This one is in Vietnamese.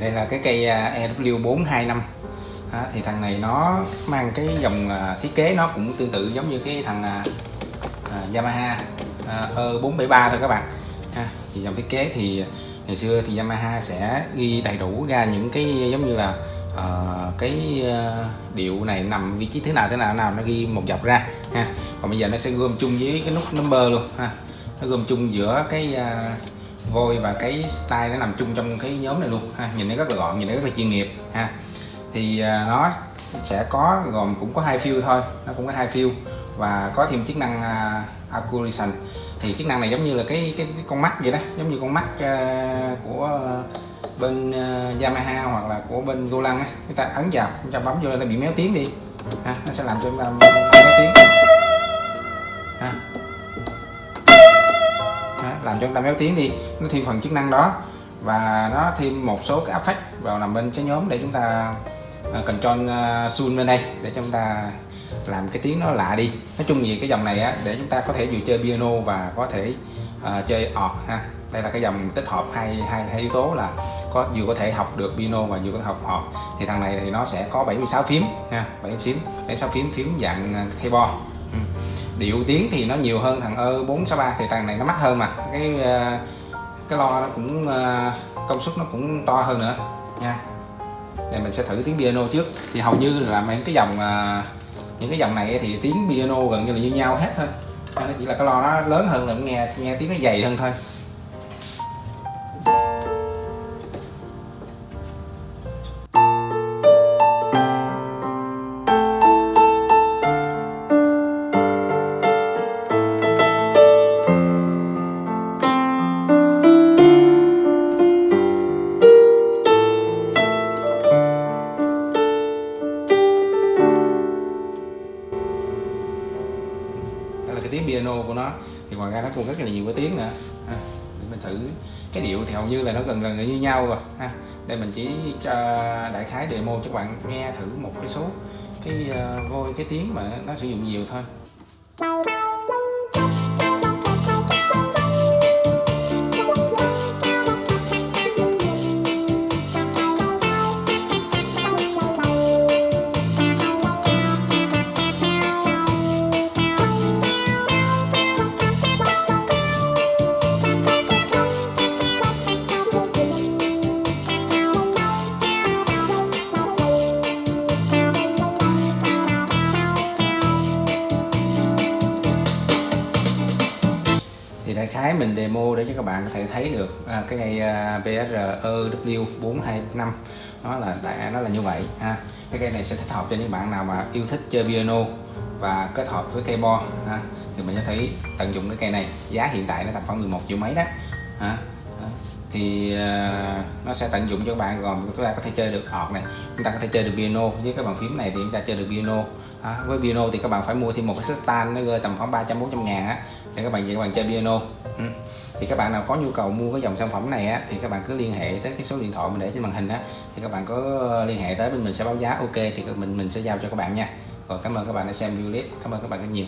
đây là cái cây EW425 à, thì thằng này nó mang cái dòng à, thiết kế nó cũng tương tự giống như cái thằng à, à Yamaha à, E473 thôi các bạn. Thì dòng thiết kế thì ngày xưa thì Yamaha sẽ ghi đầy đủ ra những cái giống như là uh, cái uh, điệu này nằm vị trí thế nào thế nào nào nó ghi một dọc ra ha. Còn bây giờ nó sẽ gom chung với cái nút number luôn ha. Nó gom chung giữa cái uh, vôi và cái style nó nằm chung trong cái nhóm này luôn ha. Nhìn nó rất là gọn nhìn nó rất là chuyên nghiệp ha. Thì à, nó sẽ có gồm cũng có hai fill thôi nó cũng có hai fill và có thêm chức năng à, uh, accuracy thì chức năng này giống như là cái cái, cái con mắt vậy đó giống như con mắt uh, của bên uh, Yamaha hoặc là của bên Golang á. Chúng ta ấn vào chúng ta bấm vô nó bị méo tiếng đi ha, nó sẽ làm cho chúng ta méo tiếng ha. Làm cho chúng ta méo tiếng đi nó thêm phần chức năng đó. Và nó thêm một số cái effect vào nằm bên cái nhóm để chúng ta cần control à, sun bên đây để chúng ta làm cái tiếng nó lạ đi. Nói chung gì cái dòng này á để chúng ta có thể vừa chơi piano và có thể uh, chơi ọt ha. Đây là cái dòng tích hợp hai hai hai yếu tố là có vừa có thể học được piano và vừa có thể học ọt thì thằng này thì nó sẽ có 76 phím ha 76 phím 76 phím phím dạng keyboard. Ừ điệu tiếng thì nó nhiều hơn thằng ơ 463 thì thằng này nó mắc hơn mà. Cái ờ, cái lo nó cũng ờ, công suất nó cũng to hơn nữa. Nha. Đây, mình sẽ thử tiếng piano trước. Thì hầu như là mấy cái dòng ờ, những cái dòng này thì tiếng piano gần như là như nhau hết thôi. Nó chỉ là cái lo nó lớn hơn là nghe nghe tiếng nó dày hơn thôi. Cái tiếng piano của nó. Thì ngoài ra nó còn rất là nhiều cái tiếng nữa. Ha. để mình thử cái điệu thì hầu như là nó gần gần như nhau rồi. Ha đây mình chỉ cho đại khái demo cho các bạn nghe thử một cái số cái uh, vôi cái tiếng mà nó sử dụng nhiều thôi. Đại khái mình demo để cho các bạn có thể thấy được à, cái cây à, BSR EW425 nó là đại nó là như vậy ha. Cái cây này sẽ thích hợp cho những bạn nào mà yêu thích chơi piano và kết hợp với cây bo ha. Thì mình sẽ thấy tận dụng cái cây này. Giá hiện tại nó tầm khoảng 11 triệu mấy đó ha thì uh, nó sẽ tận dụng cho các bạn. Gồm chúng ta có thể chơi được ọt này chúng ta có thể chơi được piano. Với cái bàn phím này thì chúng ta chơi được piano. À, với piano thì các bạn phải mua thêm một cái set stand nó rơi tầm khoảng 300 400 ngàn á để các bạn về các bạn chơi piano. Ừ. thì các bạn nào có nhu cầu mua cái dòng sản phẩm này á thì các bạn cứ liên hệ tới cái số điện thoại mình để trên màn hình á thì các bạn có liên hệ tới bên mình sẽ báo giá. Ok thì mình mình sẽ giao cho các bạn nha. Rồi cảm ơn các bạn đã xem video clip. Cảm ơn các bạn rất nhiều.